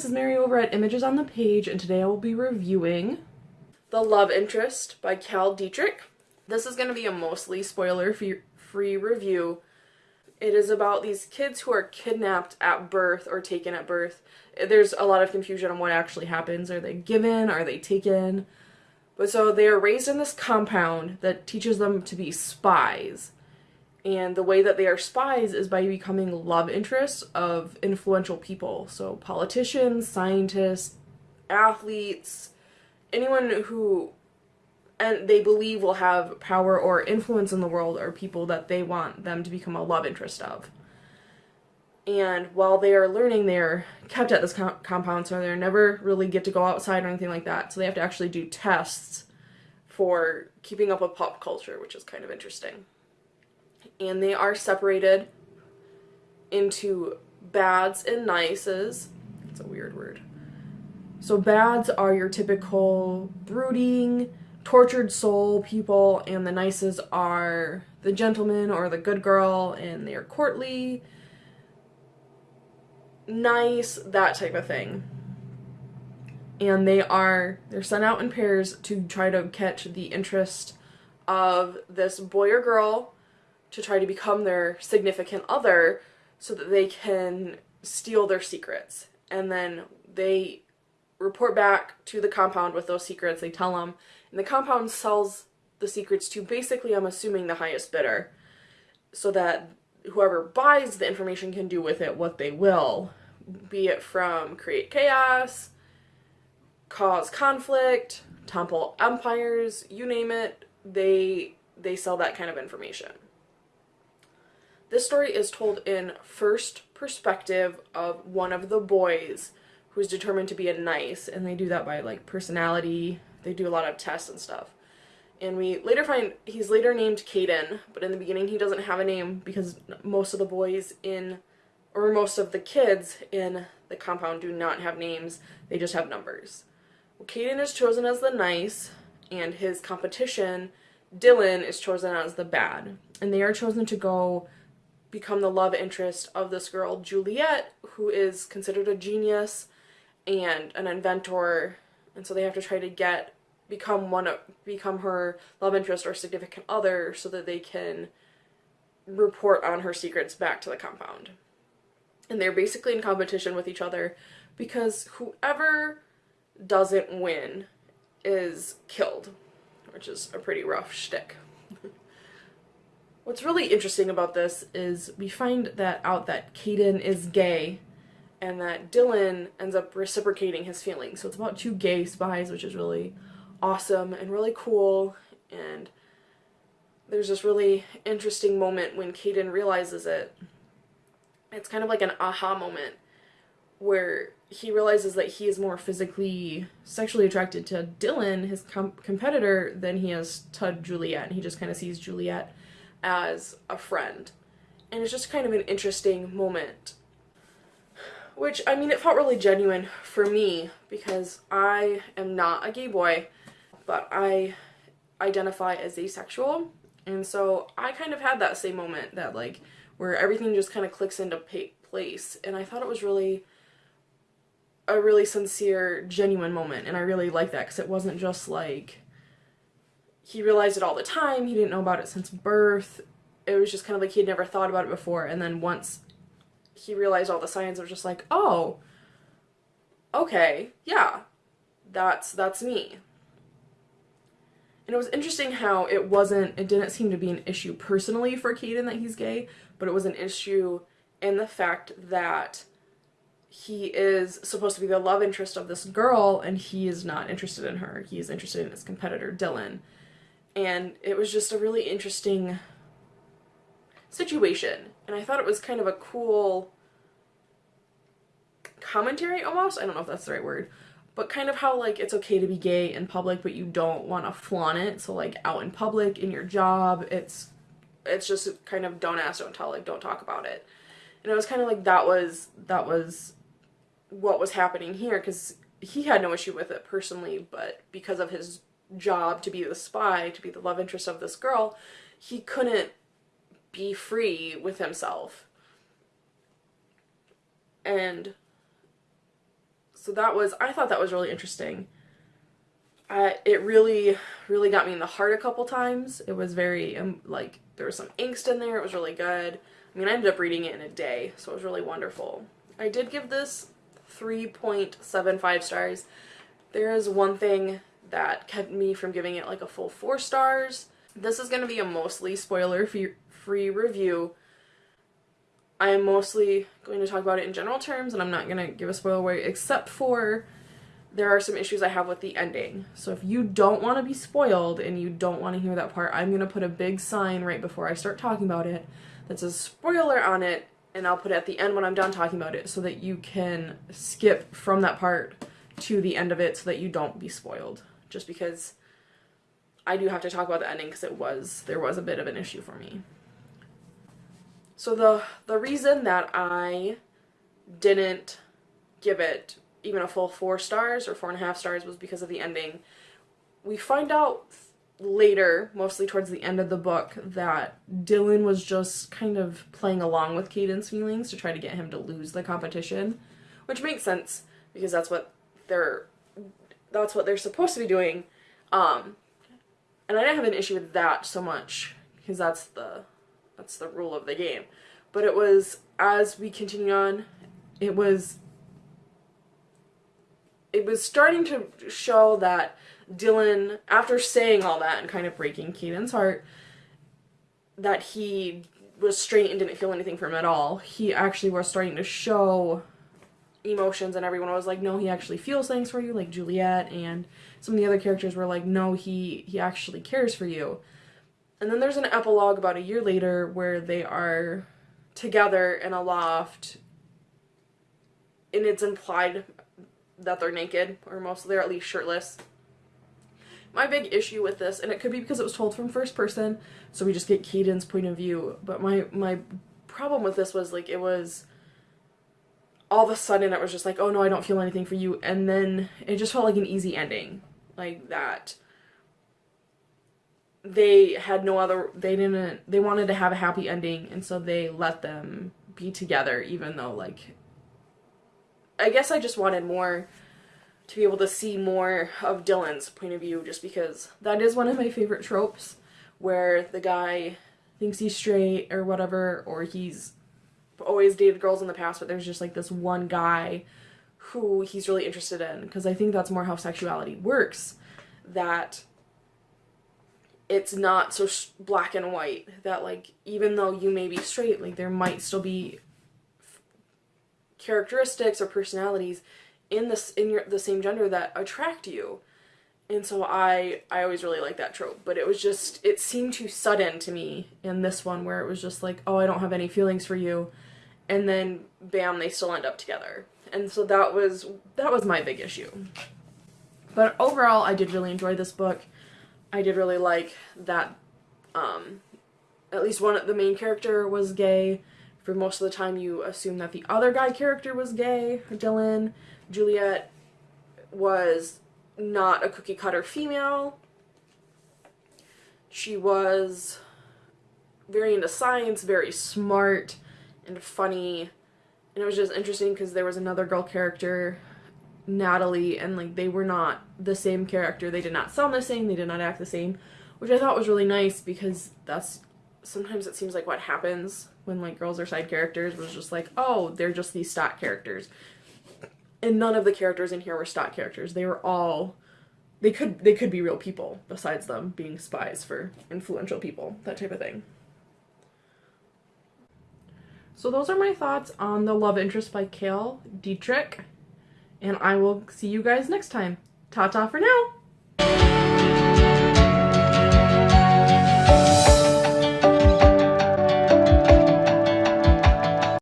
this is Mary over at Images on the Page, and today I will be reviewing The Love Interest by Cal Dietrich. This is going to be a mostly spoiler-free review. It is about these kids who are kidnapped at birth or taken at birth. There's a lot of confusion on what actually happens. Are they given? Are they taken? But so they are raised in this compound that teaches them to be spies and the way that they are spies is by becoming love interests of influential people. So politicians, scientists, athletes, anyone who and they believe will have power or influence in the world are people that they want them to become a love interest of. And while they are learning, they're kept at this com compound, so they never really get to go outside or anything like that. So they have to actually do tests for keeping up with pop culture, which is kind of interesting and they are separated into bads and nices. It's a weird word. So bads are your typical brooding, tortured soul people, and the nices are the gentleman or the good girl, and they're courtly, nice, that type of thing. And they are they're sent out in pairs to try to catch the interest of this boy or girl to try to become their significant other so that they can steal their secrets. And then they report back to the compound with those secrets, they tell them, and the compound sells the secrets to basically, I'm assuming, the highest bidder, so that whoever buys the information can do with it what they will, be it from create chaos, cause conflict, topple empires, you name it, they they sell that kind of information. This story is told in first perspective of one of the boys who's determined to be a nice, and they do that by like personality. They do a lot of tests and stuff. And we later find he's later named Caden, but in the beginning he doesn't have a name because most of the boys in, or most of the kids in the compound do not have names, they just have numbers. Well, Caden is chosen as the nice, and his competition, Dylan, is chosen as the bad. And they are chosen to go become the love interest of this girl, Juliet, who is considered a genius and an inventor, and so they have to try to get become one of become her love interest or significant other so that they can report on her secrets back to the compound. And they're basically in competition with each other because whoever doesn't win is killed, which is a pretty rough shtick. What's really interesting about this is we find that out that Caden is gay and that Dylan ends up reciprocating his feelings. So it's about two gay spies, which is really awesome and really cool. And there's this really interesting moment when Caden realizes it. It's kind of like an aha moment where he realizes that he is more physically sexually attracted to Dylan, his com competitor, than he is to Juliet. And he just kind of sees Juliet as a friend. And it's just kind of an interesting moment. Which, I mean, it felt really genuine for me because I am not a gay boy, but I identify as asexual. And so I kind of had that same moment that, like, where everything just kind of clicks into place. And I thought it was really a really sincere, genuine moment. And I really like that because it wasn't just like he realized it all the time. He didn't know about it since birth. It was just kind of like he'd never thought about it before. And then once he realized all the signs, it was just like, oh, okay, yeah, that's that's me. And it was interesting how it wasn't, it didn't seem to be an issue personally for Caden that he's gay, but it was an issue in the fact that he is supposed to be the love interest of this girl and he is not interested in her. He is interested in his competitor, Dylan and it was just a really interesting situation. And I thought it was kind of a cool commentary almost. I don't know if that's the right word. But kind of how like it's okay to be gay in public but you don't want to flaunt it. So like out in public in your job it's it's just kind of don't ask don't tell like don't talk about it. And it was kind of like that was that was what was happening here because he had no issue with it personally but because of his job to be the spy, to be the love interest of this girl, he couldn't be free with himself. And so that was I thought that was really interesting. It really really got me in the heart a couple times. It was very um, like there was some angst in there. It was really good. I mean, I ended up reading it in a day, so it was really wonderful. I did give this 3.75 stars. There is one thing that kept me from giving it like a full 4 stars. This is going to be a mostly spoiler free review. I am mostly going to talk about it in general terms and I'm not going to give a spoiler away except for there are some issues I have with the ending. So if you don't want to be spoiled and you don't want to hear that part, I'm going to put a big sign right before I start talking about it that says spoiler on it and I'll put it at the end when I'm done talking about it so that you can skip from that part to the end of it so that you don't be spoiled. Just because I do have to talk about the ending because it was, there was a bit of an issue for me. So the, the reason that I didn't give it even a full four stars or four and a half stars was because of the ending. We find out later, mostly towards the end of the book, that Dylan was just kind of playing along with Caden's feelings to try to get him to lose the competition, which makes sense because that's what they're that's what they're supposed to be doing. Um, and I didn't have an issue with that so much because that's the that's the rule of the game. But it was as we continue on, it was it was starting to show that Dylan, after saying all that and kind of breaking Caden's heart, that he was straight and didn't feel anything for him at all. He actually was starting to show emotions and everyone was like, no, he actually feels things for you, like Juliet and some of the other characters were like, no, he, he actually cares for you. And then there's an epilogue about a year later where they are together in a loft and it's implied that they're naked, or most they're at least shirtless. My big issue with this, and it could be because it was told from first person, so we just get Caden's point of view, but my, my problem with this was like it was all of a sudden it was just like, oh no, I don't feel anything for you, and then it just felt like an easy ending. Like that they had no other they didn't they wanted to have a happy ending and so they let them be together even though like I guess I just wanted more to be able to see more of Dylan's point of view just because that is one of my favorite tropes where the guy thinks he's straight or whatever or he's always dated girls in the past but there's just like this one guy who he's really interested in because I think that's more how sexuality works that it's not so black and white that like even though you may be straight like there might still be characteristics or personalities in this in your the same gender that attract you. And so i i always really like that trope but it was just it seemed too sudden to me in this one where it was just like oh i don't have any feelings for you and then bam they still end up together. And so that was that was my big issue. But overall i did really enjoy this book. I did really like that um at least one of the main character was gay. For most of the time you assume that the other guy character was gay, Dylan. Juliet was not a cookie cutter female. She was very into science, very smart and funny. And it was just interesting because there was another girl character, Natalie, and like they were not the same character. They did not sound the same, they did not act the same, which I thought was really nice because that's sometimes it seems like what happens when like girls are side characters was just like, oh, they're just these stock characters. And none of the characters in here were stock characters. They were all they could they could be real people besides them being spies for influential people, that type of thing. So those are my thoughts on The Love Interest by Cale Dietrich. And I will see you guys next time. Ta-ta for now!